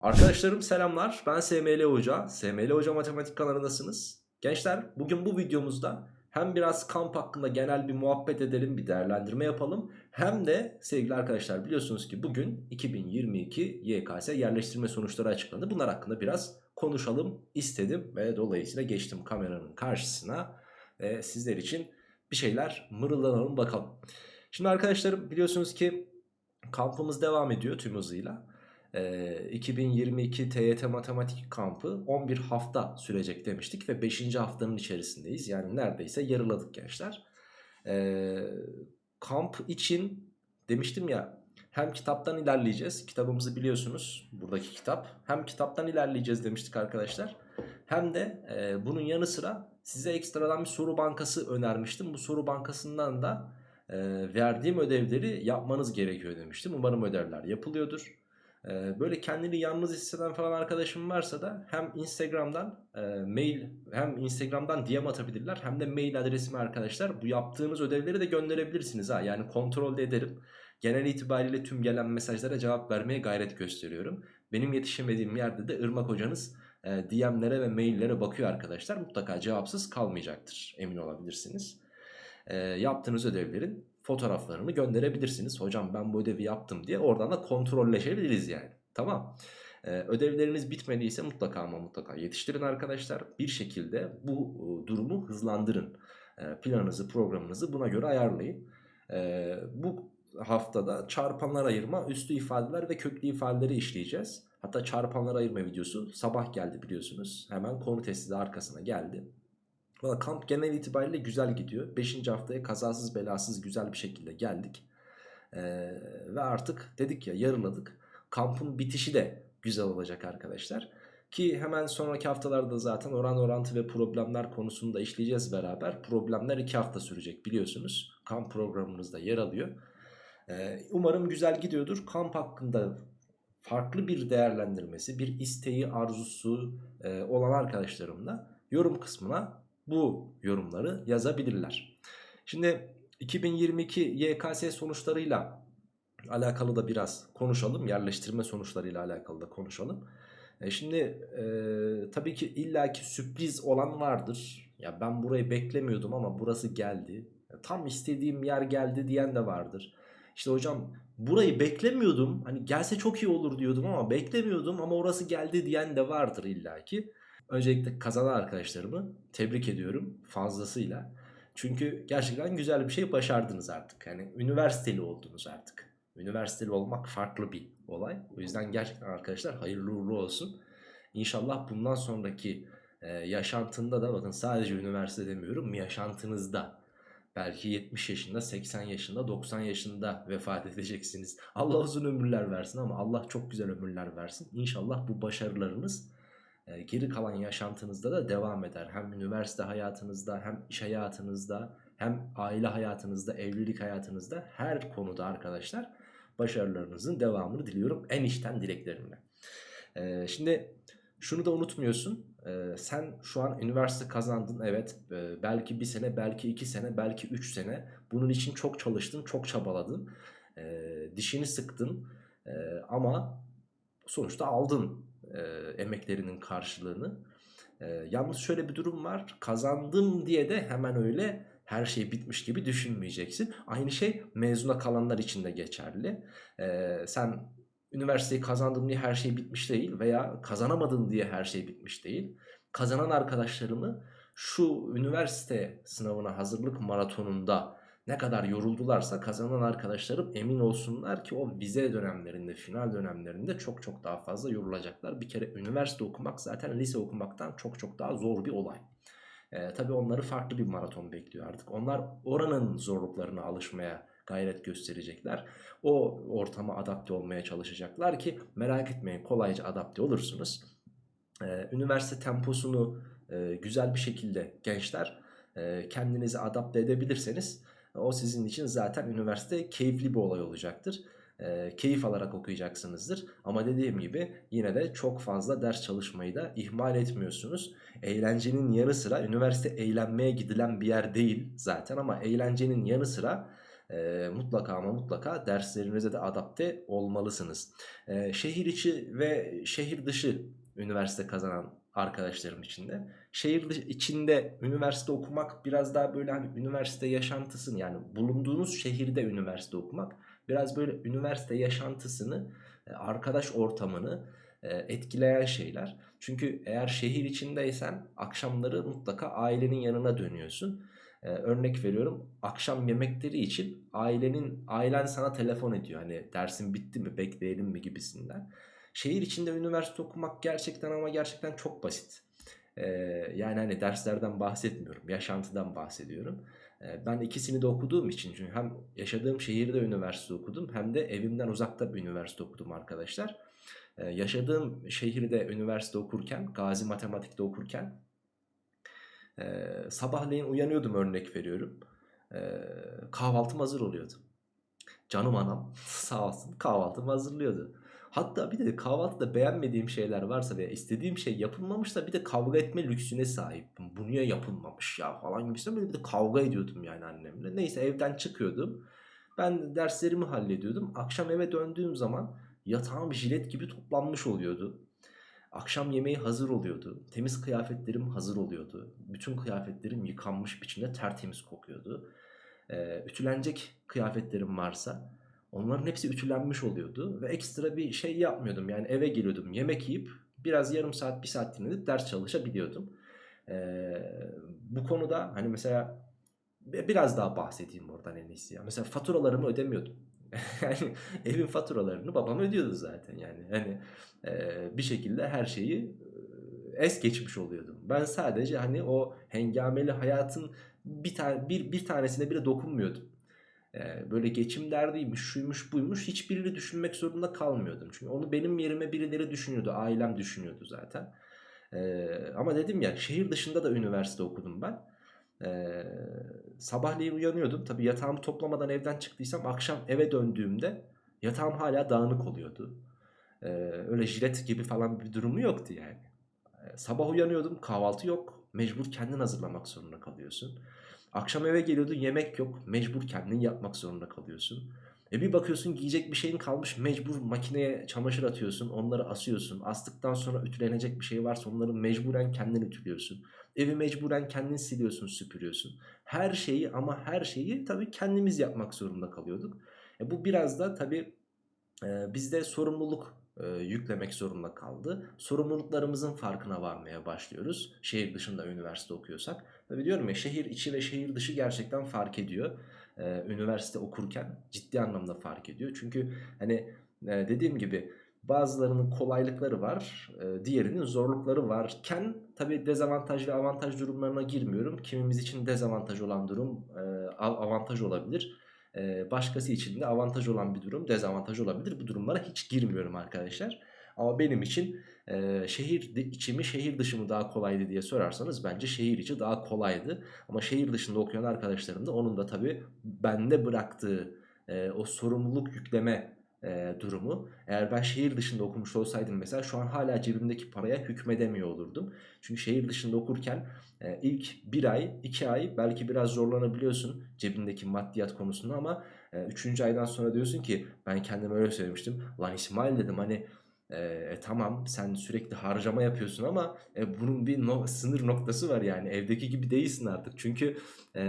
Arkadaşlarım selamlar. Ben SML Hoca. SML Hoca Matematik kanalındasınız. Gençler bugün bu videomuzda hem biraz kamp hakkında genel bir muhabbet edelim, bir değerlendirme yapalım. Hem de sevgili arkadaşlar biliyorsunuz ki bugün 2022 YKS yerleştirme sonuçları açıklandı. Bunlar hakkında biraz konuşalım istedim ve dolayısıyla geçtim kameranın karşısına ve sizler için bir şeyler mırıldanalım bakalım. Şimdi arkadaşlarım biliyorsunuz ki kampımız devam ediyor tüm hızıyla. Ee, 2022 TYT Matematik Kampı 11 hafta sürecek demiştik ve 5. haftanın içerisindeyiz. Yani neredeyse yarıladık gençler. Kamp için demiştim ya hem kitaptan ilerleyeceğiz. Kitabımızı biliyorsunuz buradaki kitap. Hem kitaptan ilerleyeceğiz demiştik arkadaşlar. Hem de bunun yanı sıra size ekstradan bir soru bankası önermiştim. Bu soru bankasından da verdiğim ödevleri yapmanız gerekiyor demiştim. Umarım ödevler yapılıyordur. Ee, böyle kendini yalnız hisseden falan arkadaşım varsa da hem Instagram'dan e, mail hem Instagram'dan DM atabilirler hem de mail adresime arkadaşlar bu yaptığınız ödevleri de gönderebilirsiniz ha yani kontrol de ederim. Genel itibariyle tüm gelen mesajlara cevap vermeye gayret gösteriyorum. Benim yetişemediğim yerde de Irmak hocanız e, DM'lere ve maillere bakıyor arkadaşlar. Mutlaka cevapsız kalmayacaktır emin olabilirsiniz. E, yaptığınız ödevlerin fotoğraflarını gönderebilirsiniz. Hocam ben bu ödevi yaptım diye oradan da kontrolleşebiliriz yani. Tamam. Ee, ödevleriniz bitmediyse mutlaka ama mutlaka yetiştirin arkadaşlar. Bir şekilde bu e, durumu hızlandırın. E, planınızı programınızı buna göre ayarlayın. E, bu haftada çarpanlar ayırma, üstü ifadeler ve köklü ifadeleri işleyeceğiz. Hatta çarpanlar ayırma videosu sabah geldi biliyorsunuz. Hemen konu testi de arkasına geldi. Valla kamp genel itibariyle güzel gidiyor. 5. haftaya kazasız belasız güzel bir şekilde geldik. Ee, ve artık dedik ya yarıladık. Kampın bitişi de güzel olacak arkadaşlar. Ki hemen sonraki haftalarda zaten oran orantı ve problemler konusunu da işleyeceğiz beraber. Problemler 2 hafta sürecek biliyorsunuz. Kamp programımızda yer alıyor. Ee, umarım güzel gidiyordur. Kamp hakkında farklı bir değerlendirmesi, bir isteği, arzusu e, olan arkadaşlarımla yorum kısmına bu yorumları yazabilirler. Şimdi 2022 YKS sonuçlarıyla alakalı da biraz konuşalım. Yerleştirme sonuçlarıyla alakalı da konuşalım. E şimdi e, tabii ki illaki sürpriz olan vardır. Ya ben burayı beklemiyordum ama burası geldi. Tam istediğim yer geldi diyen de vardır. İşte hocam burayı beklemiyordum. Hani gelse çok iyi olur diyordum ama beklemiyordum ama orası geldi diyen de vardır illaki. Öncelikle kazanan arkadaşlarımı tebrik ediyorum fazlasıyla. Çünkü gerçekten güzel bir şey başardınız artık. Yani üniversiteli oldunuz artık. Üniversiteli olmak farklı bir olay. O yüzden gerçekten arkadaşlar hayırlı uğurlu olsun. İnşallah bundan sonraki e, yaşantında da bakın sadece üniversite demiyorum yaşantınızda belki 70 yaşında 80 yaşında 90 yaşında vefat edeceksiniz. Allah uzun ömürler versin ama Allah çok güzel ömürler versin. İnşallah bu başarılarınız e, geri kalan yaşantınızda da devam eder. Hem üniversite hayatınızda hem iş hayatınızda hem aile hayatınızda evlilik hayatınızda her konuda arkadaşlar başarılarınızın devamını diliyorum. En içten dileklerimle. Ee, şimdi şunu da unutmuyorsun. Ee, sen şu an üniversite kazandın evet. Belki bir sene belki iki sene belki üç sene. Bunun için çok çalıştın çok çabaladın. Dişini sıktın. Ama sonuçta aldın e, emeklerinin karşılığını. E, yalnız şöyle bir durum var. Kazandım diye de hemen öyle her şey bitmiş gibi düşünmeyeceksin. Aynı şey mezuna kalanlar için de geçerli. E, sen üniversiteyi kazandım diye her şey bitmiş değil veya kazanamadın diye her şey bitmiş değil. Kazanan arkadaşlarımı şu üniversite sınavına hazırlık maratonunda ne kadar yoruldularsa kazanan arkadaşlarım emin olsunlar ki o vize dönemlerinde, final dönemlerinde çok çok daha fazla yorulacaklar. Bir kere üniversite okumak zaten lise okumaktan çok çok daha zor bir olay. Ee, tabii onları farklı bir maraton bekliyor artık. Onlar oranın zorluklarına alışmaya gayret gösterecekler. O ortama adapte olmaya çalışacaklar ki merak etmeyin kolayca adapte olursunuz. Ee, üniversite temposunu e, güzel bir şekilde gençler e, kendinizi adapte edebilirseniz o sizin için zaten üniversite keyifli bir olay olacaktır. E, keyif alarak okuyacaksınızdır. Ama dediğim gibi yine de çok fazla ders çalışmayı da ihmal etmiyorsunuz. Eğlencenin yanı sıra üniversite eğlenmeye gidilen bir yer değil zaten ama eğlencenin yanı sıra e, mutlaka ama mutlaka derslerinize de adapte olmalısınız. E, şehir içi ve şehir dışı üniversite kazanan arkadaşlarım içinde. Şehir içinde üniversite okumak biraz daha böyle hani üniversite yaşantısını yani bulunduğunuz şehirde üniversite okumak biraz böyle üniversite yaşantısını, e, arkadaş ortamını e, etkileyen şeyler. Çünkü eğer şehir içindeysen akşamları mutlaka ailenin yanına dönüyorsun. Ee, örnek veriyorum akşam yemekleri için ailenin ailen sana telefon ediyor. Hani dersin bitti mi bekleyelim mi gibisinden. Şehir içinde üniversite okumak gerçekten ama gerçekten çok basit. Ee, yani hani derslerden bahsetmiyorum yaşantıdan bahsediyorum. Ee, ben ikisini de okuduğum için çünkü hem yaşadığım şehirde üniversite okudum hem de evimden uzakta bir üniversite okudum arkadaşlar. Ee, yaşadığım şehirde üniversite okurken Gazi Matematik'te okurken e, sabahleyin uyanıyordum örnek veriyorum. E, kahvaltım hazır oluyordu. Canım anam sağ olsun kahvaltımı hazırlıyordu. Hatta bir de kahvaltıda beğenmediğim şeyler varsa veya istediğim şey yapılmamışsa bir de kavga etme lüksüne sahiptim. Bu niye yapılmamış ya falan gibisinden bir de kavga ediyordum yani annemle. Neyse evden çıkıyordum. Ben derslerimi hallediyordum. Akşam eve döndüğüm zaman yatağım jilet gibi toplanmış oluyordu. Akşam yemeği hazır oluyordu. Temiz kıyafetlerim hazır oluyordu. Bütün kıyafetlerim yıkanmış biçimde tertemiz kokuyordu. Ee, ütülenecek kıyafetlerim varsa onların hepsi ütülenmiş oluyordu. Ve ekstra bir şey yapmıyordum. Yani eve geliyordum yemek yiyip biraz yarım saat bir saat dinlenip ders çalışabiliyordum. Ee, bu konuda hani mesela biraz daha bahsedeyim oradan en iyisi. Ya. Mesela faturalarımı ödemiyordum. yani evin faturalarını babam ödüyordu zaten yani. Hani e, bir şekilde her şeyi es geçmiş oluyordum. Ben sadece hani o hengameli hayatın bir tane bir bir tanesine bile dokunmuyordum. Böyle geçim derdiymiş, şuymuş, buymuş hiçbirini düşünmek zorunda kalmıyordum. Çünkü onu benim yerime birileri düşünüyordu, ailem düşünüyordu zaten. Ama dedim ya şehir dışında da üniversite okudum ben. Sabahleyin uyanıyordum. Tabii yatağımı toplamadan evden çıktıysam akşam eve döndüğümde yatağım hala dağınık oluyordu. Öyle jilet gibi falan bir durumu yoktu yani. Sabah uyanıyordum kahvaltı yok. Mecbur kendin hazırlamak zorunda kalıyorsun. Akşam eve geliyordun yemek yok. Mecbur kendin yapmak zorunda kalıyorsun. E bir bakıyorsun giyecek bir şeyin kalmış mecbur makineye çamaşır atıyorsun onları asıyorsun. Astıktan sonra ütülenecek bir şey varsa onları mecburen kendin ütülüyorsun. Evi mecburen kendin siliyorsun süpürüyorsun. Her şeyi ama her şeyi tabii kendimiz yapmak zorunda kalıyorduk. E bu biraz da tabii e, bizde sorumluluk e, yüklemek zorunda kaldı. Sorumluluklarımızın farkına varmaya başlıyoruz. Şehir dışında üniversite okuyorsak. Tabii diyorum ya şehir içi ve şehir dışı gerçekten fark ediyor. E, üniversite okurken ciddi anlamda fark ediyor. Çünkü hani e, dediğim gibi bazılarının kolaylıkları var, e, diğerinin zorlukları varken tabi dezavantaj ve avantaj durumlarına girmiyorum. Kimimiz için dezavantaj olan durum e, avantaj olabilir. Başkası için de avantaj olan bir durum dezavantaj olabilir. Bu durumlara hiç girmiyorum arkadaşlar. Ama benim için e, şehir içi mi şehir dışı mı daha kolaydı diye sorarsanız bence şehir içi daha kolaydı. Ama şehir dışında okuyan arkadaşlarım da onun da tabi bende bıraktığı e, o sorumluluk yükleme e, durumu. Eğer ben şehir dışında okumuş olsaydım mesela şu an hala cebimdeki paraya hükmedemiyor olurdum. Çünkü şehir dışında okurken e, ilk bir ay, iki ay belki biraz zorlanabiliyorsun cebindeki maddiyat konusunda ama e, üçüncü aydan sonra diyorsun ki ben kendime öyle söylemiştim. Lan İsmail dedim hani e, tamam sen sürekli harcama yapıyorsun ama e, bunun bir no sınır noktası var yani evdeki gibi değilsin artık. Çünkü e,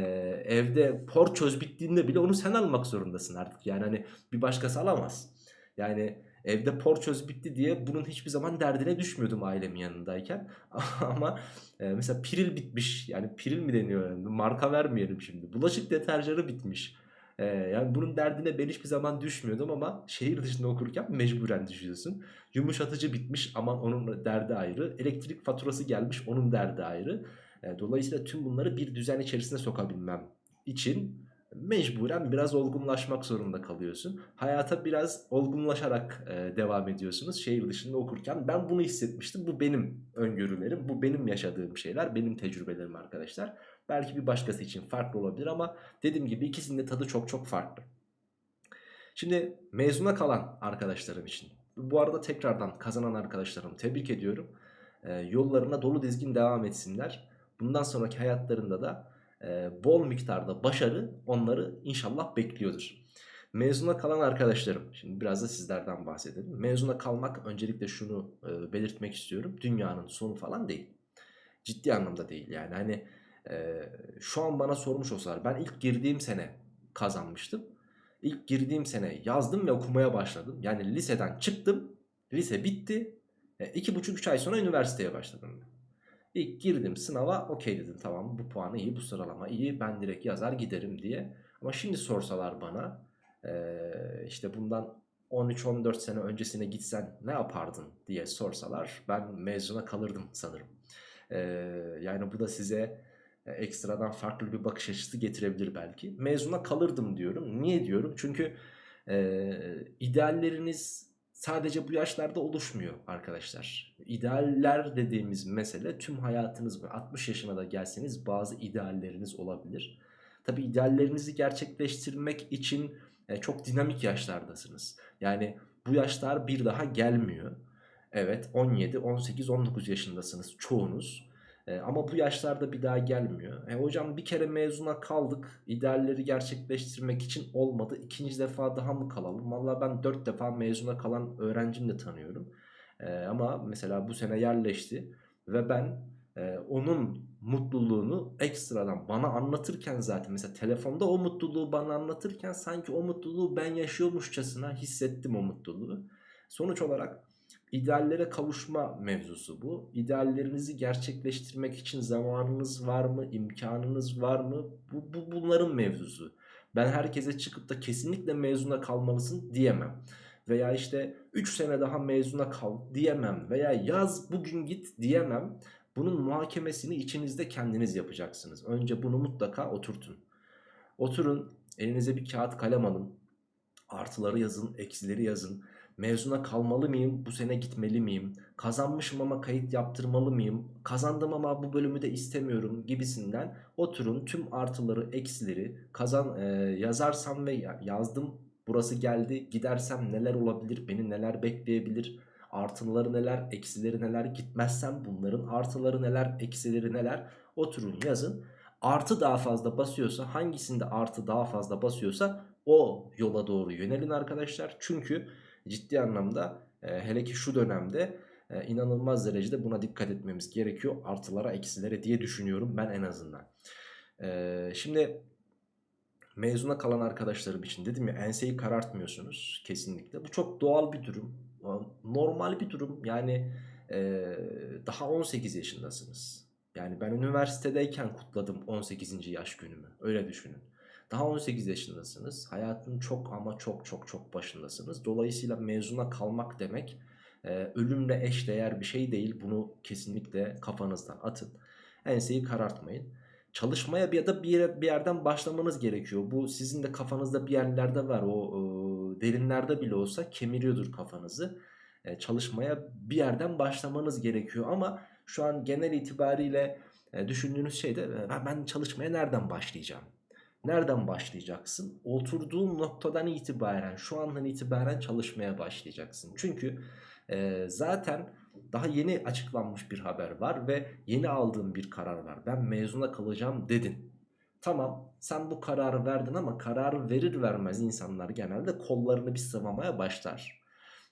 evde porçöz bittiğinde bile onu sen almak zorundasın artık. Yani hani bir başkası alamaz. Yani evde porçöz bitti diye bunun hiçbir zaman derdine düşmüyordum ailemin yanındayken. ama e, mesela piril bitmiş yani piril mi deniyor yani marka vermeyelim şimdi. Bulaşık deterjanı bitmiş. Ee, yani bunun derdine ben hiçbir zaman düşmüyordum ama şehir dışında okurken mecburen düşüyorsun. Yumuşatıcı bitmiş aman onun derdi ayrı. Elektrik faturası gelmiş onun derdi ayrı. Ee, dolayısıyla tüm bunları bir düzen içerisine sokabilmem için mecburen biraz olgunlaşmak zorunda kalıyorsun. Hayata biraz olgunlaşarak e, devam ediyorsunuz şehir dışında okurken. Ben bunu hissetmiştim. Bu benim öngörülerim, bu benim yaşadığım şeyler, benim tecrübelerim arkadaşlar. Belki bir başkası için farklı olabilir ama dediğim gibi ikisinin de tadı çok çok farklı. Şimdi mezuna kalan arkadaşlarım için. Bu arada tekrardan kazanan arkadaşlarımı tebrik ediyorum. E, yollarına dolu dizgin devam etsinler. Bundan sonraki hayatlarında da e, bol miktarda başarı onları inşallah bekliyordur. Mezuna kalan arkadaşlarım, şimdi biraz da sizlerden bahsedelim. Mezuna kalmak öncelikle şunu e, belirtmek istiyorum. Dünyanın sonu falan değil. Ciddi anlamda değil yani hani şu an bana sormuş olsalar ben ilk girdiğim sene kazanmıştım. İlk girdiğim sene yazdım ve okumaya başladım. Yani liseden çıktım, lise bitti. E, iki buçuk üç ay sonra üniversiteye başladım. İlk girdim sınava okey dedim tamam bu puanı iyi bu sıralama iyi ben direkt yazar giderim diye. Ama şimdi sorsalar bana işte bundan 13-14 sene öncesine gitsen ne yapardın diye sorsalar ben mezuna kalırdım sanırım. Yani bu da size ekstradan farklı bir bakış açısı getirebilir belki. Mezuna kalırdım diyorum. Niye diyorum? Çünkü e, idealleriniz sadece bu yaşlarda oluşmuyor arkadaşlar. İdealler dediğimiz mesele tüm hayatınız mı? 60 yaşına da gelseniz bazı idealleriniz olabilir. Tabi ideallerinizi gerçekleştirmek için e, çok dinamik yaşlardasınız. Yani bu yaşlar bir daha gelmiyor. Evet 17, 18, 19 yaşındasınız çoğunuz. E, ama bu yaşlarda bir daha gelmiyor. E, hocam bir kere mezuna kaldık. İdealleri gerçekleştirmek için olmadı. İkinci defa daha mı kalalım? Valla ben 4 defa mezuna kalan öğrencim de tanıyorum. E, ama mesela bu sene yerleşti. Ve ben e, onun mutluluğunu ekstradan bana anlatırken zaten mesela telefonda o mutluluğu bana anlatırken sanki o mutluluğu ben yaşıyormuşçasına hissettim o mutluluğu. Sonuç olarak ideallere kavuşma mevzusu bu. İdeallerinizi gerçekleştirmek için zamanınız var mı, imkanınız var mı? Bu, bu bunların mevzusu. Ben herkese çıkıp da kesinlikle mezuna kalmalısın diyemem. Veya işte 3 sene daha mezuna kal diyemem. Veya yaz bugün git diyemem. Bunun muhakemesini içinizde kendiniz yapacaksınız. Önce bunu mutlaka oturtun. Oturun elinize bir kağıt kalem alın. Artıları yazın, eksileri yazın. Mezuna kalmalı mıyım? Bu sene gitmeli miyim? Kazanmışım ama kayıt yaptırmalı mıyım? Kazandım ama bu bölümü de istemiyorum gibisinden oturun tüm artıları, eksileri kazan e, yazarsam ve yazdım. Burası geldi. Gidersem neler olabilir? Beni neler bekleyebilir? Artıları neler, eksileri neler, gitmezsem bunların artıları neler, eksileri neler oturun yazın. Artı daha fazla basıyorsa hangisinde artı daha fazla basıyorsa o yola doğru yönelin arkadaşlar. Çünkü ciddi anlamda e, hele ki şu dönemde e, inanılmaz derecede buna dikkat etmemiz gerekiyor. Artılara eksilere diye düşünüyorum ben en azından. E, şimdi mezuna kalan arkadaşlarım için dedim ya enseyi karartmıyorsunuz kesinlikle. Bu çok doğal bir durum normal bir durum. Yani e, daha 18 yaşındasınız. Yani ben üniversitedeyken kutladım 18. yaş günümü. Öyle düşünün. Daha 18 yaşındasınız. Hayatın çok ama çok çok çok başındasınız. Dolayısıyla mezuna kalmak demek e, ölümle eşdeğer bir şey değil. Bunu kesinlikle kafanızdan atın. Enseyi karartmayın. Çalışmaya bir da bir, yer, bir yerden başlamanız gerekiyor. Bu sizin de kafanızda bir yerlerde var. O e, derinlerde bile olsa kemiriyordur kafanızı. E, çalışmaya bir yerden başlamanız gerekiyor. Ama şu an genel itibariyle e, düşündüğünüz şey de e, ben çalışmaya nereden başlayacağım? Nereden başlayacaksın? Oturduğun noktadan itibaren şu andan itibaren çalışmaya başlayacaksın. Çünkü e, zaten daha yeni açıklanmış bir haber var ve yeni aldığım bir karar var. Ben mezuna kalacağım dedin. Tamam sen bu kararı verdin ama kararı verir vermez insanlar genelde kollarını bir sıvamaya başlar.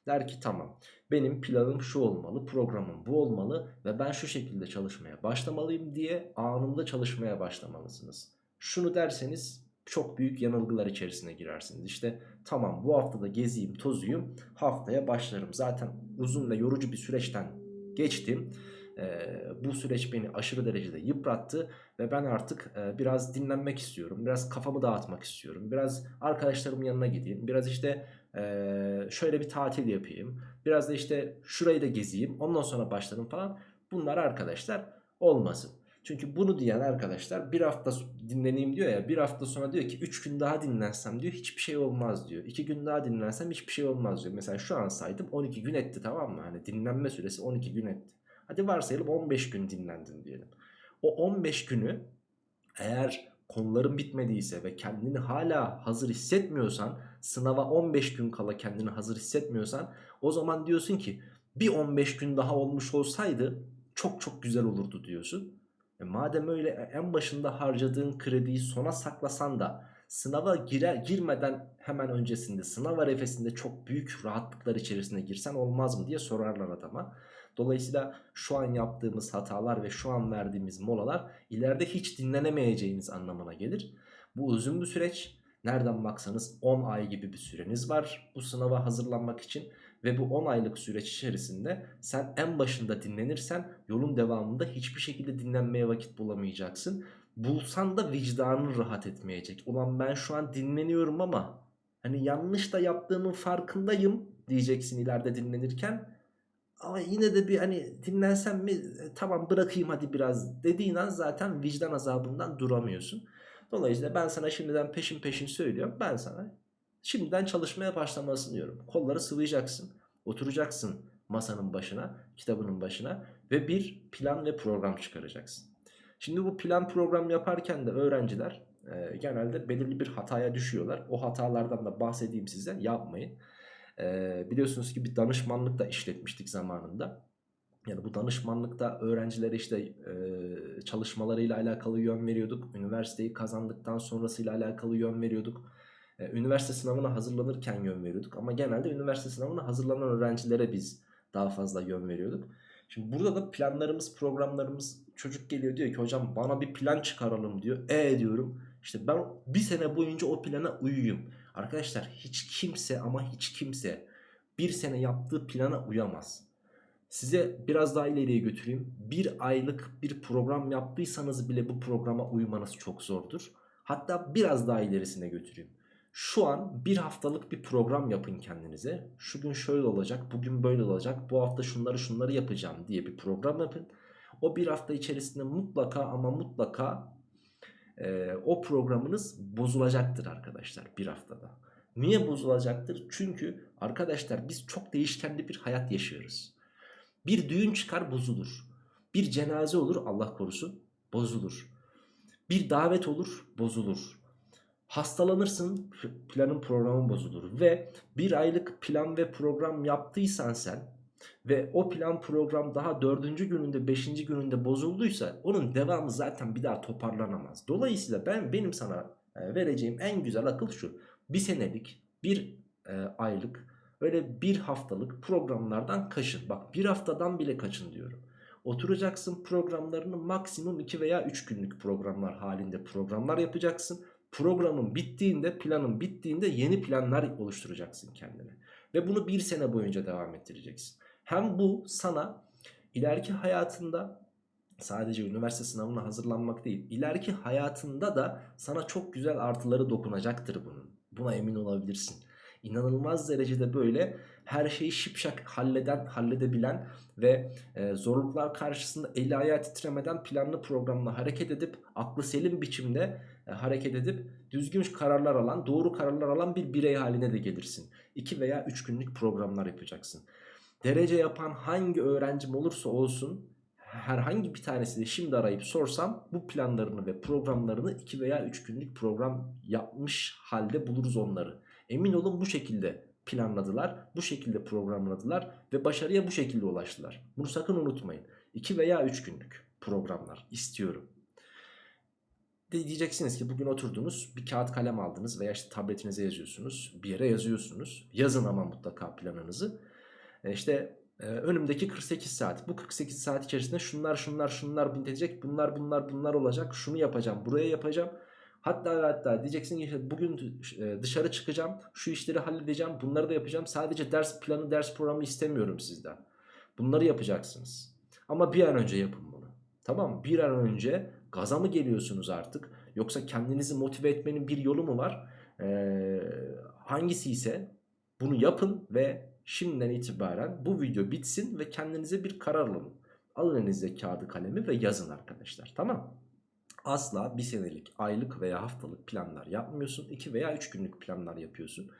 Der ki tamam benim planım şu olmalı, programım bu olmalı ve ben şu şekilde çalışmaya başlamalıyım diye anında çalışmaya başlamalısınız. Şunu derseniz çok büyük yanılgılar içerisine girersiniz. İşte tamam bu haftada geziyim tozuyum haftaya başlarım. Zaten uzun ve yorucu bir süreçten geçtim. Ee, bu süreç beni aşırı derecede yıprattı ve ben artık e, biraz dinlenmek istiyorum. Biraz kafamı dağıtmak istiyorum. Biraz arkadaşlarımın yanına gideyim. Biraz işte e, şöyle bir tatil yapayım. Biraz da işte şurayı da gezeyim. Ondan sonra başlarım falan. Bunlar arkadaşlar olmasın. Çünkü bunu diyen arkadaşlar bir hafta dinleneyim diyor ya bir hafta sonra diyor ki 3 gün daha dinlensem diyor hiçbir şey olmaz diyor. 2 gün daha dinlensem hiçbir şey olmaz diyor. Mesela şu an saydım 12 gün etti tamam mı? Hani dinlenme süresi 12 gün etti. Hadi varsayalım 15 gün dinlendin diyelim. O 15 günü eğer konuların bitmediyse ve kendini hala hazır hissetmiyorsan sınava 15 gün kala kendini hazır hissetmiyorsan o zaman diyorsun ki bir 15 gün daha olmuş olsaydı çok çok güzel olurdu diyorsun. E madem öyle e, en başında harcadığın krediyi sona saklasan da sınava girer, girmeden hemen öncesinde sınav arefesinde çok büyük rahatlıklar içerisine girsen olmaz mı diye sorarlar adama. Dolayısıyla şu an yaptığımız hatalar ve şu an verdiğimiz molalar ileride hiç dinlenemeyeceğiniz anlamına gelir. Bu uzun bir süreç. Nereden baksanız 10 ay gibi bir süreniz var bu sınava hazırlanmak için. Ve bu 10 aylık süreç içerisinde sen en başında dinlenirsen yolun devamında hiçbir şekilde dinlenmeye vakit bulamayacaksın. Bulsan da vicdanın rahat etmeyecek. Ulan ben şu an dinleniyorum ama hani yanlış da yaptığımın farkındayım diyeceksin ileride dinlenirken. Ama yine de bir hani dinlensem mi e, tamam bırakayım hadi biraz dediğin an zaten vicdan azabından duramıyorsun. Dolayısıyla ben sana şimdiden peşin peşin söylüyorum. Ben sana şimdiden çalışmaya başlamasını diyorum. Kolları sıvayacaksın. Oturacaksın masanın başına, kitabının başına ve bir plan ve program çıkaracaksın. Şimdi bu plan program yaparken de öğrenciler e, genelde belirli bir hataya düşüyorlar. O hatalardan da bahsedeyim size yapmayın. E, biliyorsunuz ki bir danışmanlık da işletmiştik zamanında. Yani bu danışmanlıkta öğrencilere işte e, çalışmalarıyla alakalı yön veriyorduk. Üniversiteyi kazandıktan sonrasıyla alakalı yön veriyorduk. E, üniversite sınavına hazırlanırken yön veriyorduk. Ama genelde üniversite sınavına hazırlanan öğrencilere biz daha fazla yön veriyorduk. Şimdi burada da planlarımız, programlarımız çocuk geliyor diyor ki hocam bana bir plan çıkaralım diyor. E diyorum işte ben bir sene boyunca o plana uyuyayım. Arkadaşlar hiç kimse ama hiç kimse bir sene yaptığı plana uyamaz. Size biraz daha ileriye götüreyim. Bir aylık bir program yaptıysanız bile bu programa uymanız çok zordur. Hatta biraz daha ilerisine götüreyim. Şu an bir haftalık bir program yapın kendinize. Şu gün şöyle olacak, bugün böyle olacak, bu hafta şunları şunları yapacağım diye bir program yapın. O bir hafta içerisinde mutlaka ama mutlaka e, o programınız bozulacaktır arkadaşlar bir haftada. Niye bozulacaktır? Çünkü arkadaşlar biz çok değişkenli bir hayat yaşıyoruz. Bir düğün çıkar bozulur. Bir cenaze olur Allah korusun bozulur. Bir davet olur bozulur. Hastalanırsın planın programın bozulur. Ve bir aylık plan ve program yaptıysan sen ve o plan program daha dördüncü gününde beşinci gününde bozulduysa onun devamı zaten bir daha toparlanamaz. Dolayısıyla ben benim sana e, vereceğim en güzel akıl şu. Bir senelik bir e, aylık öyle bir haftalık programlardan kaçın. Bak bir haftadan bile kaçın diyorum. Oturacaksın programlarını maksimum 2 veya 3 günlük programlar halinde programlar yapacaksın. Programın bittiğinde planın bittiğinde yeni planlar oluşturacaksın kendine. Ve bunu bir sene boyunca devam ettireceksin. Hem bu sana ileriki hayatında sadece üniversite sınavına hazırlanmak değil ileriki hayatında da sana çok güzel artıları dokunacaktır bunun. Buna emin olabilirsin. İnanılmaz derecede böyle her şeyi şipşak halleden, halledebilen ve e, zorluklar karşısında eli ayağı titremeden planlı programla hareket edip aklı selim biçimde hareket edip düzgün kararlar alan, doğru kararlar alan bir birey haline de gelirsin. 2 veya 3 günlük programlar yapacaksın. Derece yapan hangi öğrencim olursa olsun herhangi bir tanesini şimdi arayıp sorsam bu planlarını ve programlarını 2 veya 3 günlük program yapmış halde buluruz onları. Emin olun bu şekilde planladılar, bu şekilde programladılar ve başarıya bu şekilde ulaştılar. Bunu sakın unutmayın. 2 veya 3 günlük programlar istiyorum. Diyeceksiniz ki bugün oturdunuz bir kağıt kalem aldınız veya işte tabletinize yazıyorsunuz bir yere yazıyorsunuz. Yazın ama mutlaka planınızı. E işte e, önümdeki 48 saat bu 48 saat içerisinde şunlar şunlar şunlar bitecek bunlar bunlar bunlar olacak şunu yapacağım buraya yapacağım. Hatta hatta diyeceksin ki işte bugün e, dışarı çıkacağım şu işleri halledeceğim bunları da yapacağım. Sadece ders planı ders programı istemiyorum sizden. Bunları yapacaksınız. Ama bir an önce yapın bunu. Tamam mı? Bir an önce gaza mı geliyorsunuz artık? Yoksa kendinizi motive etmenin bir yolu mu var? Ee, hangisi ise bunu yapın ve şimdiden itibaren bu video bitsin ve kendinize bir karar alın. Alın elinize kağıdı kalemi ve yazın arkadaşlar. Tamam Asla bir senelik, aylık veya haftalık planlar yapmıyorsun. 2 veya 3 günlük planlar yapıyorsun.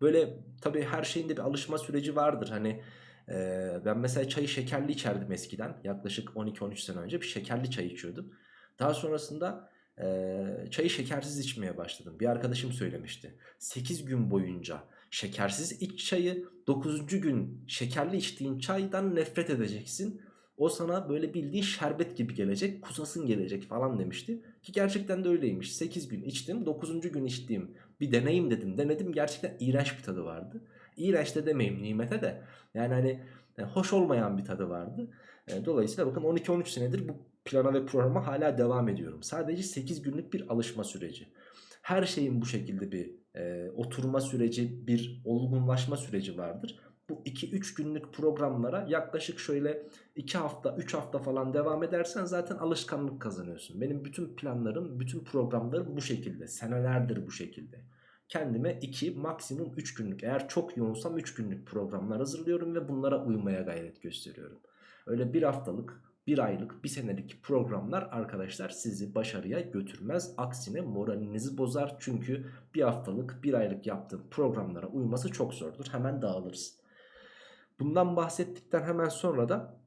Böyle tabii her şeyin de bir alışma süreci vardır. Hani e, ben mesela çayı şekerli içerdim eskiden. Yaklaşık 12-13 sene önce bir şekerli çay içiyordum. Daha sonrasında e, çayı şekersiz içmeye başladım. Bir arkadaşım söylemişti. 8 gün boyunca şekersiz iç çayı 9. gün şekerli içtiğin çaydan nefret edeceksin. O sana böyle bildiğin şerbet gibi gelecek kusasın gelecek falan demişti. Ki gerçekten de öyleymiş. 8 gün içtim 9. gün içtiğim bir deneyim dedim. Denedim gerçekten iğrenç bir tadı vardı. İğrenç de demeyeyim nimete de. Yani hani e, hoş olmayan bir tadı vardı. E, dolayısıyla bakın 12-13 senedir bu plana ve programa hala devam ediyorum. Sadece 8 günlük bir alışma süreci. Her şeyin bu şekilde bir e, oturma süreci, bir olgunlaşma süreci vardır. Bu 2-3 günlük programlara yaklaşık şöyle 2 hafta, 3 hafta falan devam edersen zaten alışkanlık kazanıyorsun. Benim bütün planlarım, bütün programlarım bu şekilde. Senelerdir bu şekilde. Kendime 2 maksimum 3 günlük eğer çok yoğunsam 3 günlük programlar hazırlıyorum ve bunlara uymaya gayret gösteriyorum. Öyle bir haftalık, bir aylık, bir senelik programlar arkadaşlar sizi başarıya götürmez. Aksine moralinizi bozar. Çünkü bir haftalık, bir aylık yaptığım programlara uyması çok zordur. Hemen dağılırsın. Bundan bahsettikten hemen sonra da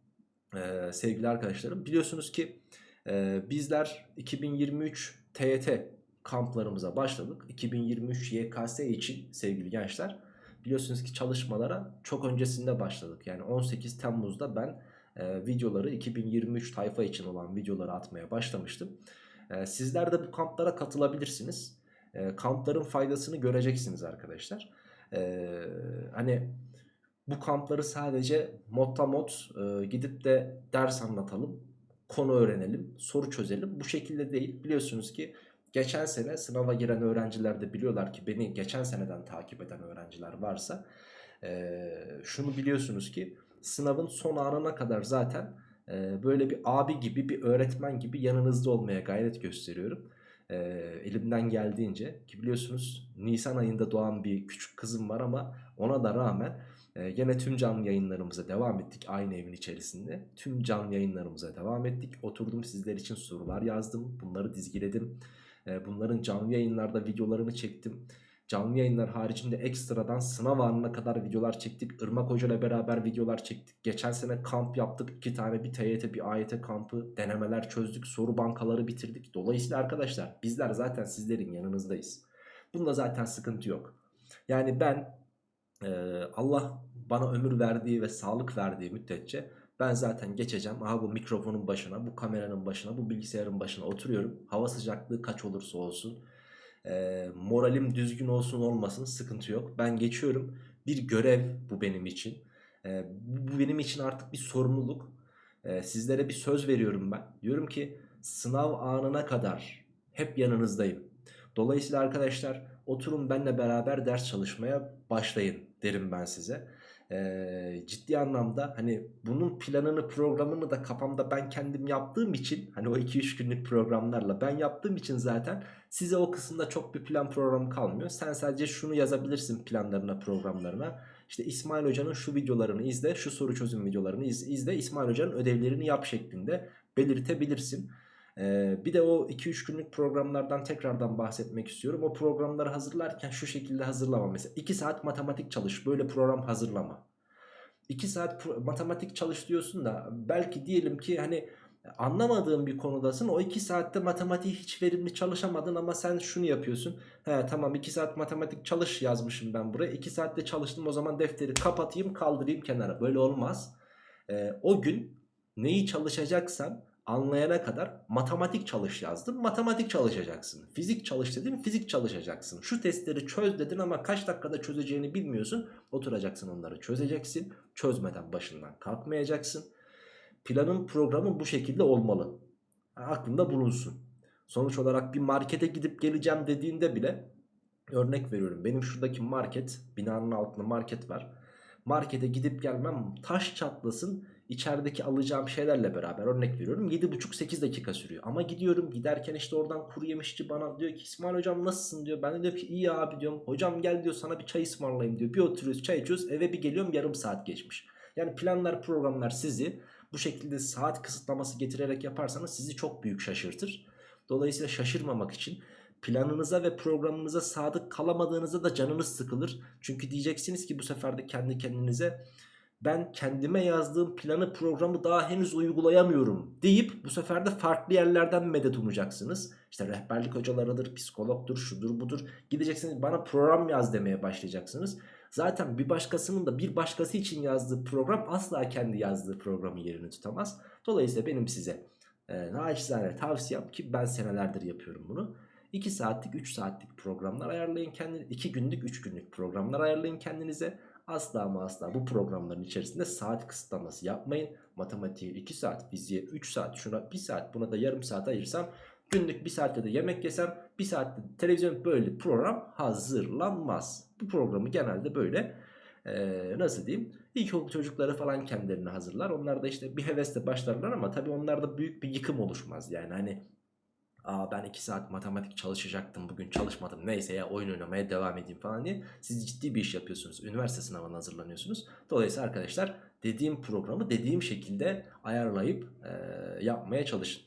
e, sevgili arkadaşlarım biliyorsunuz ki e, bizler 2023 TYT kamplarımıza başladık. 2023 YKS için sevgili gençler biliyorsunuz ki çalışmalara çok öncesinde başladık. Yani 18 Temmuz'da ben e, videoları 2023 tayfa için olan videoları atmaya başlamıştım. E, sizler de bu kamplara katılabilirsiniz. E, kampların faydasını göreceksiniz arkadaşlar. E, hani bu kampları sadece modda mod e, gidip de ders anlatalım, konu öğrenelim, soru çözelim. Bu şekilde değil. Biliyorsunuz ki geçen sene sınava giren öğrenciler de biliyorlar ki beni geçen seneden takip eden öğrenciler varsa e, şunu biliyorsunuz ki sınavın son anına kadar zaten e, böyle bir abi gibi bir öğretmen gibi yanınızda olmaya gayret gösteriyorum. E, elimden geldiğince ki biliyorsunuz Nisan ayında doğan bir küçük kızım var ama ona da rağmen e, gene tüm canlı yayınlarımıza devam ettik aynı evin içerisinde. Tüm canlı yayınlarımıza devam ettik. Oturdum sizler için sorular yazdım. Bunları dizgiledim. E, bunların canlı yayınlarda videolarını çektim. Canlı yayınlar haricinde ekstradan sınav anına kadar videolar çektik. Irmak Hoca ile beraber videolar çektik. Geçen sene kamp yaptık. iki tane bir TYT bir AYT kampı denemeler çözdük. Soru bankaları bitirdik. Dolayısıyla arkadaşlar bizler zaten sizlerin yanınızdayız. Bunda zaten sıkıntı yok. Yani ben e, Allah bana ömür verdiği ve sağlık verdiği müddetçe ben zaten geçeceğim. Aha bu mikrofonun başına, bu kameranın başına, bu bilgisayarın başına oturuyorum. Hava sıcaklığı kaç olursa olsun. E, moralim düzgün olsun olmasın sıkıntı yok. Ben geçiyorum. Bir görev bu benim için. E, bu benim için artık bir sorumluluk. E, sizlere bir söz veriyorum ben. Diyorum ki sınav anına kadar hep yanınızdayım. Dolayısıyla arkadaşlar oturun benle beraber ders çalışmaya başlayın derim ben size e, ciddi anlamda hani bunun planını programını da kafamda ben kendim yaptığım için hani o 2-3 günlük programlarla ben yaptığım için zaten size o kısımda çok bir plan programı kalmıyor. Sen sadece şunu yazabilirsin planlarına programlarına. İşte İsmail Hoca'nın şu videolarını izle, şu soru çözüm videolarını izle, İsmail Hoca'nın ödevlerini yap şeklinde belirtebilirsin. Ee, bir de o 2-3 günlük programlardan tekrardan bahsetmek istiyorum. O programları hazırlarken şu şekilde hazırlama. Mesela 2 saat matematik çalış. Böyle program hazırlama. 2 saat matematik çalış diyorsun da belki diyelim ki hani anlamadığın bir konudasın. O 2 saatte matematiği hiç verimli çalışamadın ama sen şunu yapıyorsun. He tamam 2 saat matematik çalış yazmışım ben buraya. 2 saatte çalıştım o zaman defteri kapatayım kaldırayım kenara. Böyle olmaz. Ee, o gün neyi çalışacaksan anlayana kadar matematik çalış yazdım. Matematik çalışacaksın. Fizik çalış dedim. Fizik çalışacaksın. Şu testleri çöz dedin ama kaç dakikada çözeceğini bilmiyorsun. Oturacaksın onları çözeceksin. Çözmeden başından kalkmayacaksın. Planın programın bu şekilde olmalı. Aklında bulunsun. Sonuç olarak bir markete gidip geleceğim dediğinde bile örnek veriyorum. Benim şuradaki market binanın altında market var. Markete gidip gelmem taş çatlasın içerideki alacağım şeylerle beraber örnek veriyorum 7,5-8 dakika sürüyor. Ama gidiyorum giderken işte oradan kuru yemişçi bana diyor ki İsmail hocam nasılsın diyor. Ben de diyorum ki iyi abi diyorum. Hocam gel diyor sana bir çay ısmarlayayım diyor. Bir oturuyoruz çay içiyoruz eve bir geliyorum yarım saat geçmiş. Yani planlar programlar sizi bu şekilde saat kısıtlaması getirerek yaparsanız sizi çok büyük şaşırtır. Dolayısıyla şaşırmamak için planınıza ve programınıza sadık kalamadığınızda da canınız sıkılır. Çünkü diyeceksiniz ki bu sefer de kendi kendinize ben kendime yazdığım planı programı daha henüz uygulayamıyorum deyip bu sefer de farklı yerlerden medet umacaksınız. İşte rehberlik hocalarıdır, psikologdur, şudur budur. Gideceksiniz bana program yaz demeye başlayacaksınız. Zaten bir başkasının da bir başkası için yazdığı program asla kendi yazdığı programın yerini tutamaz. Dolayısıyla benim size e, naçizane tavsiyem ki ben senelerdir yapıyorum bunu. 2 saatlik 3 saatlik programlar ayarlayın kendinize. 2 günlük 3 günlük programlar ayarlayın kendinize. Asla ama asla bu programların içerisinde saat kısıtlaması yapmayın. Matematiğe 2 saat, fiziğe 3 saat, şuna 1 saat, buna da yarım saat ayırsam günlük 1 saatte de yemek yesem 1 saatte televizyon böyle program hazırlanmaz. Bu programı genelde böyle ee, nasıl diyeyim ilkokul çocukları falan kendilerini hazırlar. Onlar da işte bir hevesle başlarlar ama tabii onlarda büyük bir yıkım oluşmaz. Yani hani Aa ben 2 saat matematik çalışacaktım bugün çalışmadım neyse ya oyun oynamaya devam edeyim falan diye siz ciddi bir iş yapıyorsunuz üniversite sınavına hazırlanıyorsunuz dolayısıyla arkadaşlar dediğim programı dediğim şekilde ayarlayıp e, yapmaya çalışın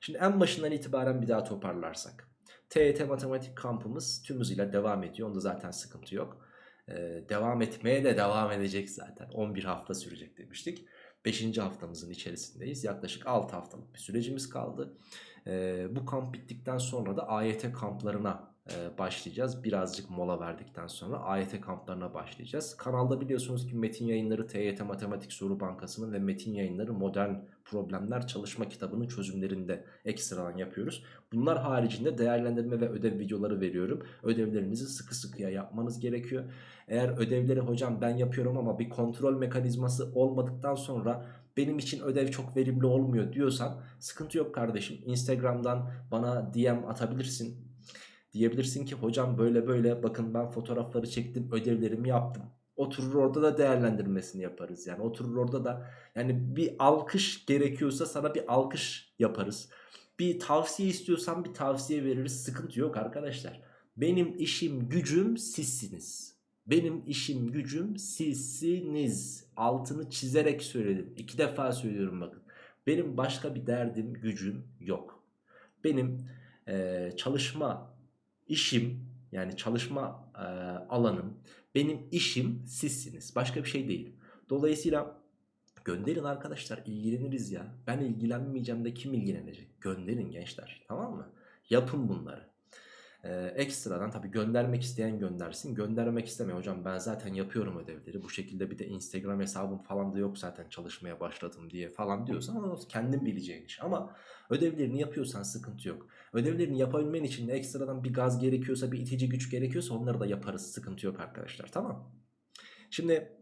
şimdi en başından itibaren bir daha toparlarsak TET matematik kampımız tüm hızıyla devam ediyor onda zaten sıkıntı yok e, devam etmeye de devam edecek zaten 11 hafta sürecek demiştik 5. haftamızın içerisindeyiz yaklaşık 6 haftalık bir sürecimiz kaldı e, bu kamp bittikten sonra da AYT kamplarına e, başlayacağız. Birazcık mola verdikten sonra AYT kamplarına başlayacağız. Kanalda biliyorsunuz ki metin yayınları TYT Matematik Soru Bankası'nın ve metin yayınları Modern Problemler Çalışma Kitabı'nın çözümlerinde ekstradan yapıyoruz. Bunlar haricinde değerlendirme ve ödev videoları veriyorum. Ödevlerinizi sıkı sıkıya yapmanız gerekiyor. Eğer ödevleri hocam ben yapıyorum ama bir kontrol mekanizması olmadıktan sonra benim için ödev çok verimli olmuyor diyorsan sıkıntı yok kardeşim. Instagram'dan bana DM atabilirsin. Diyebilirsin ki hocam böyle böyle bakın ben fotoğrafları çektim ödevlerimi yaptım. Oturur orada da değerlendirmesini yaparız. Yani oturur orada da yani bir alkış gerekiyorsa sana bir alkış yaparız. Bir tavsiye istiyorsan bir tavsiye veririz. Sıkıntı yok arkadaşlar. Benim işim gücüm sizsiniz. Benim işim gücüm sizsiniz. Altını çizerek söyledim. İki defa söylüyorum bakın. Benim başka bir derdim gücüm yok. Benim e, çalışma işim yani çalışma e, alanım benim işim sizsiniz. Başka bir şey değil. Dolayısıyla gönderin arkadaşlar ilgileniriz ya. Ben ilgilenmeyeceğim de kim ilgilenecek? Gönderin gençler tamam mı? Yapın bunları. Ee, ekstradan tabii göndermek isteyen göndersin. Göndermek istemiyor hocam ben zaten yapıyorum ödevleri. Bu şekilde bir de Instagram hesabım falan da yok zaten çalışmaya başladım diye falan diyorsan o kendin bileceğin iş. Ama ödevlerini yapıyorsan sıkıntı yok. Ödevlerini yapabilmen için ekstradan bir gaz gerekiyorsa bir itici güç gerekiyorsa onları da yaparız. Sıkıntı yok arkadaşlar tamam. Şimdi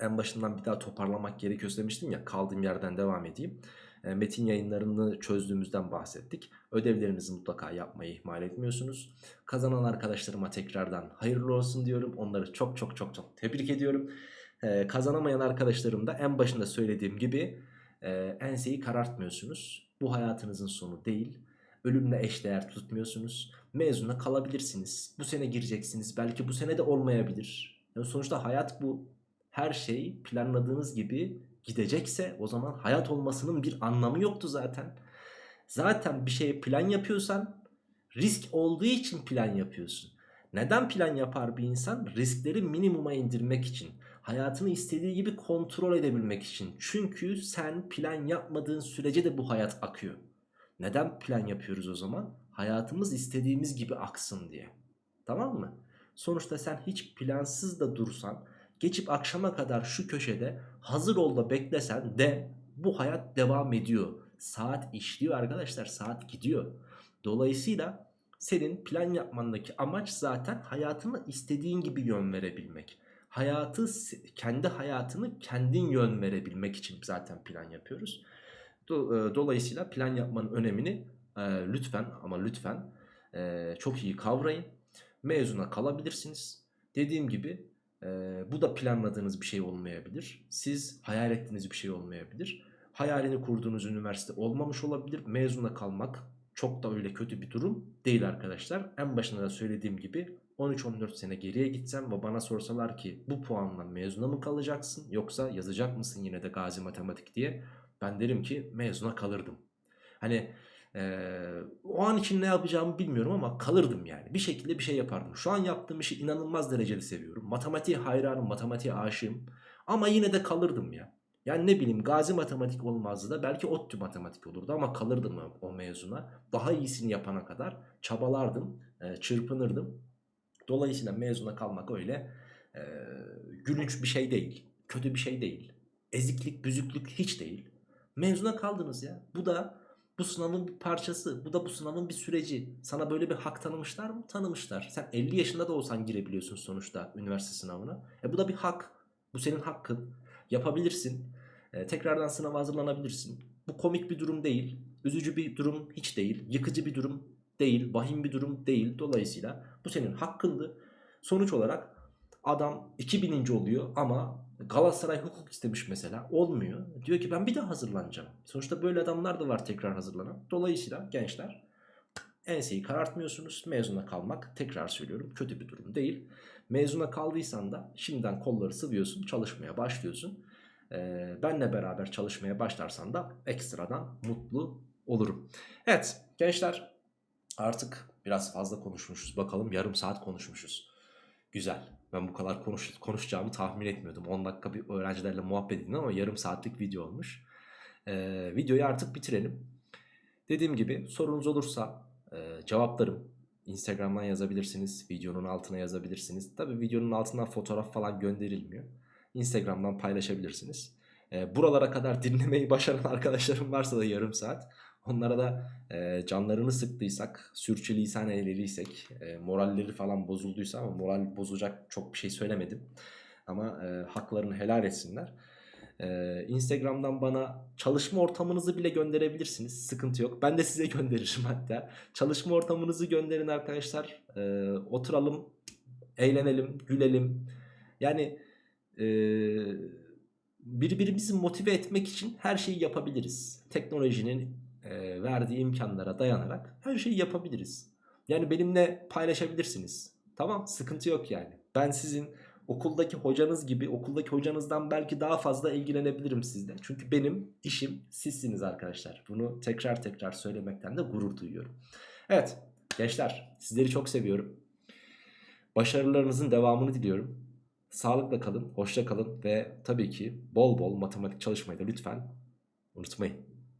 en başından bir daha toparlamak gerekiyorsa demiştim ya kaldığım yerden devam edeyim. E, metin yayınlarını çözdüğümüzden bahsettik. Ödevlerinizi mutlaka yapmayı ihmal etmiyorsunuz. Kazanan arkadaşlarıma tekrardan hayırlı olsun diyorum. Onları çok çok çok çok tebrik ediyorum. Ee, kazanamayan arkadaşlarım da en başında söylediğim gibi e, enseyi karartmıyorsunuz. Bu hayatınızın sonu değil. Ölümle eşdeğer tutmuyorsunuz. Mezuna kalabilirsiniz. Bu sene gireceksiniz. Belki bu sene de olmayabilir. Yani sonuçta hayat bu. Her şey planladığınız gibi gidecekse o zaman hayat olmasının bir anlamı yoktu zaten. Zaten bir şeye plan yapıyorsan risk olduğu için plan yapıyorsun. Neden plan yapar bir insan? Riskleri minimuma indirmek için. Hayatını istediği gibi kontrol edebilmek için. Çünkü sen plan yapmadığın sürece de bu hayat akıyor. Neden plan yapıyoruz o zaman? Hayatımız istediğimiz gibi aksın diye. Tamam mı? Sonuçta sen hiç plansız da dursan geçip akşama kadar şu köşede hazır ol da beklesen de bu hayat devam ediyor. Saat işliyor arkadaşlar saat gidiyor. Dolayısıyla senin plan yapmandaki amaç zaten hayatını istediğin gibi yön verebilmek. Hayatı kendi hayatını kendin yön verebilmek için zaten plan yapıyoruz. E, dolayısıyla plan yapmanın önemini e, lütfen ama lütfen e, çok iyi kavrayın. Mezuna kalabilirsiniz. Dediğim gibi ee, bu da planladığınız bir şey olmayabilir. Siz hayal ettiğiniz bir şey olmayabilir. Hayalini kurduğunuz üniversite olmamış olabilir. Mezuna kalmak çok da öyle kötü bir durum değil arkadaşlar. En başında da söylediğim gibi 13-14 sene geriye gitsem ve bana sorsalar ki bu puanla mezuna mı kalacaksın yoksa yazacak mısın yine de gazi matematik diye ben derim ki mezuna kalırdım. Hani ee, o an için ne yapacağımı bilmiyorum ama kalırdım yani. Bir şekilde bir şey yapardım. Şu an yaptığım işi inanılmaz derecede seviyorum. Matematiğe hayranım, matematiğe aşığım. Ama yine de kalırdım ya. Yani ne bileyim gazi matematik olmazdı da belki ODTÜ matematik olurdu ama kalırdım o mezuna. Daha iyisini yapana kadar çabalardım, e, çırpınırdım. Dolayısıyla mezuna kalmak öyle Ee, gülünç bir şey değil. Kötü bir şey değil. Eziklik, büzüklük hiç değil. Mezuna kaldınız ya. Bu da bu sınavın bir parçası. Bu da bu sınavın bir süreci. Sana böyle bir hak tanımışlar mı? Tanımışlar. Sen 50 yaşında da olsan girebiliyorsun sonuçta üniversite sınavına. E bu da bir hak. Bu senin hakkın. Yapabilirsin. E, tekrardan sınava hazırlanabilirsin. Bu komik bir durum değil. Üzücü bir durum hiç değil. Yıkıcı bir durum değil. Vahim bir durum değil. Dolayısıyla bu senin hakkındı. Sonuç olarak adam 2000. oluyor ama Galatasaray hukuk istemiş mesela. Olmuyor. Diyor ki ben bir daha hazırlanacağım. Sonuçta böyle adamlar da var tekrar hazırlanan. Dolayısıyla gençler enseyi karartmıyorsunuz. Mezuna kalmak tekrar söylüyorum kötü bir durum değil. Mezuna kaldıysan da şimdiden kolları sıvıyorsun çalışmaya başlıyorsun. Ee, benle beraber çalışmaya başlarsan da ekstradan mutlu olurum. Evet gençler artık biraz fazla konuşmuşuz. Bakalım yarım saat konuşmuşuz. Güzel. Ben bu kadar konuş, konuşacağımı tahmin etmiyordum. 10 dakika bir öğrencilerle muhabbet edin ama yarım saatlik video olmuş. Ee, videoyu artık bitirelim. Dediğim gibi sorunuz olursa e, cevaplarım. Instagram'dan yazabilirsiniz. Videonun altına yazabilirsiniz. Tabi videonun altından fotoğraf falan gönderilmiyor. Instagram'dan paylaşabilirsiniz. E, buralara kadar dinlemeyi başaran arkadaşlarım varsa da yarım saat. Onlara da e, canlarını sıktıysak, sürçülisan eylediysek, e, moralleri falan bozulduysa ama moral bozacak çok bir şey söylemedim. Ama e, haklarını helal etsinler. E, Instagram'dan bana çalışma ortamınızı bile gönderebilirsiniz. Sıkıntı yok. Ben de size gönderirim hatta. Çalışma ortamınızı gönderin arkadaşlar. E, oturalım, eğlenelim, gülelim. Yani e, birbirimizi motive etmek için her şeyi yapabiliriz. Teknolojinin e, verdiği imkanlara dayanarak her şeyi yapabiliriz. Yani benimle paylaşabilirsiniz. Tamam sıkıntı yok yani. Ben sizin okuldaki hocanız gibi okuldaki hocanızdan belki daha fazla ilgilenebilirim sizden. Çünkü benim işim sizsiniz arkadaşlar. Bunu tekrar tekrar söylemekten de gurur duyuyorum. Evet gençler sizleri çok seviyorum. Başarılarınızın devamını diliyorum. Sağlıkla kalın, hoşça kalın ve tabii ki bol bol matematik çalışmayı da lütfen unutmayın.